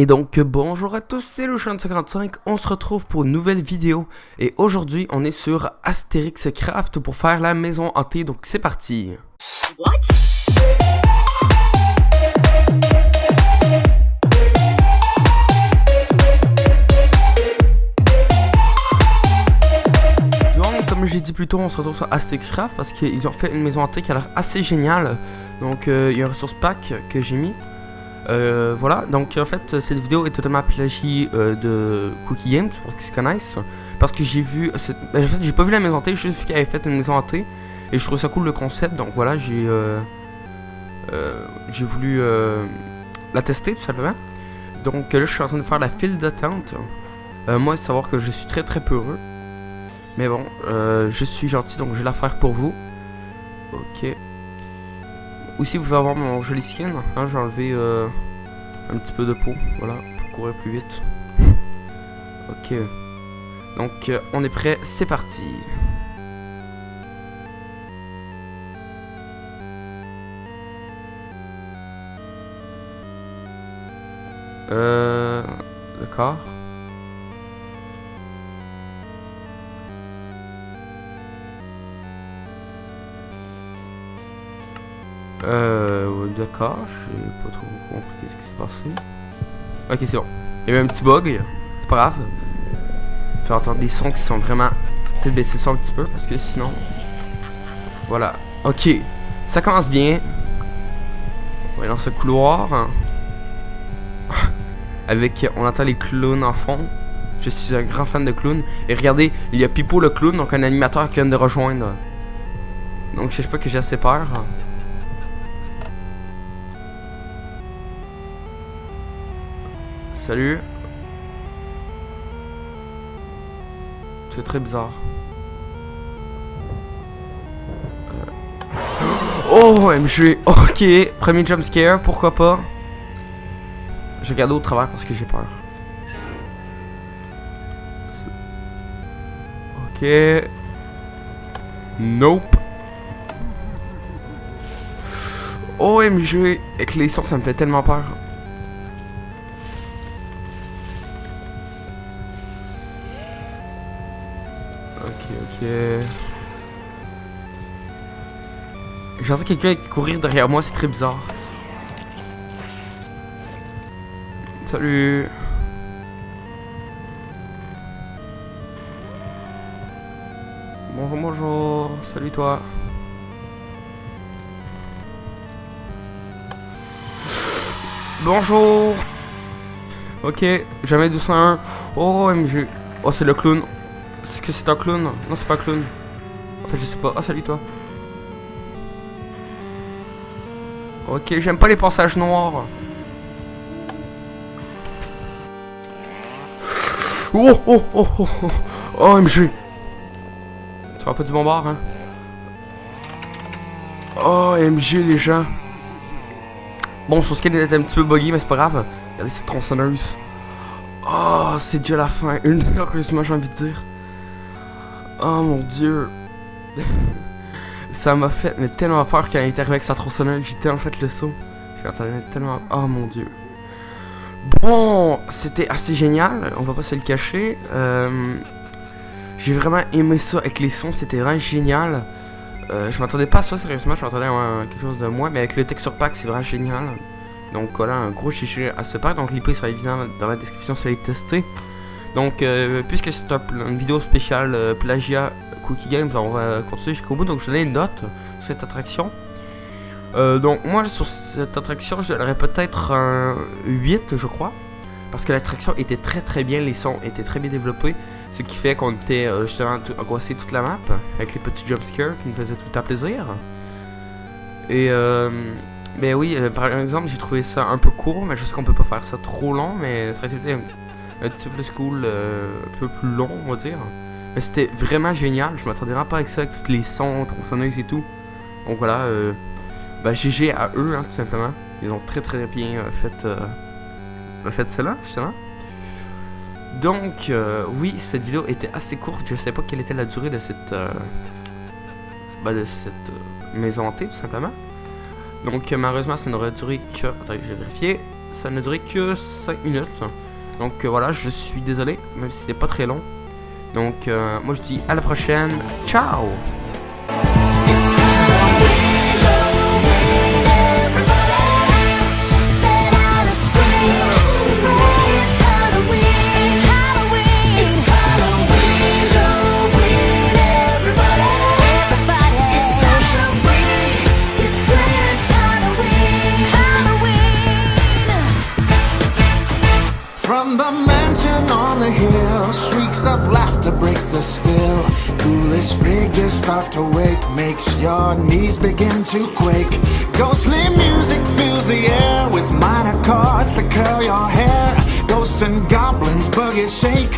Et donc bonjour à tous, c'est le 55 on se retrouve pour une nouvelle vidéo. Et aujourd'hui on est sur Astérix Craft pour faire la maison hantée, donc c'est parti. Comme j'ai dit plus tôt, on se retrouve sur Astérix Craft parce qu'ils ont fait une maison hantée qui a l'air assez géniale. Donc euh, il y a un ressource pack que j'ai mis euh, voilà, donc en fait, cette vidéo est totalement plagiée euh, de Cookie Games, pour connaissent. Parce que j'ai vu. Ben, en fait, j'ai pas vu la maison hantée, juste vu qu'elle avait fait une maison hantée. Et je trouve ça cool le concept, donc voilà, j'ai. Euh, j'ai voulu la tester tout simplement. Donc là, je suis en train de faire la file d'attente. moi, savoir que je suis très très peureux. Mais bon, je suis gentil, donc je vais la faire pour vous. Ok. Aussi, vous pouvez avoir mon joli skin. Hein, J'ai enlevé euh, un petit peu de peau, voilà, pour courir plus vite. ok. Donc, euh, on est prêt, c'est parti. Euh... D'accord. Euh, d'accord, j'ai pas trop compris ce qui s'est passé. Ok, c'est bon. Il y a eu un petit bug, c'est pas grave. Faire entendre des sons qui sont vraiment... Peut-être baisser ça un petit peu, parce que sinon... Voilà. Ok, ça commence bien. On est dans ce couloir. Avec, on entend les clowns en fond. Je suis un grand fan de clowns. Et regardez, il y a Pipo le clown, donc un animateur qui vient de rejoindre. Donc je sais pas que j'ai assez peur. Salut. C'est très bizarre. Euh. Oh, MG. Ok. Premier jumpscare, pourquoi pas? Je regarde au travers parce que j'ai peur. Ok. Nope. OMG. Avec les sons, ça me fait tellement peur. Ok. J'entends quelqu'un courir derrière moi, c'est très bizarre. Salut. Bonjour, bonjour. Salut toi. Bonjour. Ok, jamais 201. Oh, MG. Oh, c'est le clown. Est-ce que c'est un clown Non, c'est pas un clown. En fait, je sais pas. Ah, salut toi. Ok, j'aime pas les passages noirs. Oh, oh, oh, oh, oh, oh, MG. Tu vois pas du bombard, hein? Oh, MG, les gens. Bon, je pense qu'elle est un petit peu buggy, mais c'est pas grave. Regardez cette tronçonneuse. Oh, c'est déjà la fin. Une heureusement, j'ai envie de dire. Oh mon dieu. ça m'a fait tellement peur quand il est arrivé avec sa tronçonneuse. J'ai tellement fait le saut. J'ai tellement... Oh mon dieu. Bon, c'était assez génial. On va pas se le cacher. Euh, j'ai vraiment aimé ça avec les sons. C'était vraiment génial. Euh, je m'attendais pas à ça, sérieusement. Je m'attendais à quelque chose de moins. Mais avec le texture pack, c'est vraiment génial. Donc voilà, un gros chichi à ce pack. Donc l'IP sera évident dans la description si vous allez tester. Donc, euh, puisque c'est une vidéo spéciale euh, plagiat Cookie Games, on va continuer jusqu'au bout. Donc, je donne une note sur cette attraction. Euh, donc, moi, sur cette attraction, je donnerais peut-être un 8, je crois. Parce que l'attraction était très très bien, les sons étaient très bien développés. Ce qui fait qu'on était justement angoissé toute la map, avec les petits jumpscares qui nous faisaient tout à plaisir. Et mais oui, par exemple, j'ai trouvé ça un peu court, mais je sais qu'on peut pas faire ça trop long, mais ça un petit peu plus cool, euh, un peu plus long, on va dire. Mais c'était vraiment génial. Je m'attendais pas avec ça, avec tous les sons, tronçonneuses et tout. Donc voilà, euh, bah, GG à eux, hein, tout simplement. Ils ont très très bien euh, fait, euh, fait cela, justement. Donc, euh, oui, cette vidéo était assez courte. Je sais pas quelle était la durée de cette, bah, de cette maison hantée, tout simplement. Donc, malheureusement, ça n'aurait duré que... Attendez, je vais vérifier. ça ne durait que 5 minutes. Donc euh, voilà, je suis désolé, même si c'était pas très long. Donc euh, moi je dis à la prochaine. Ciao the shrieks of laughter break the still. Ghoulish figures start to wake, makes your knees begin to quake. Ghostly music fills the air with minor chords to curl your hair. Ghosts and goblins buggy shake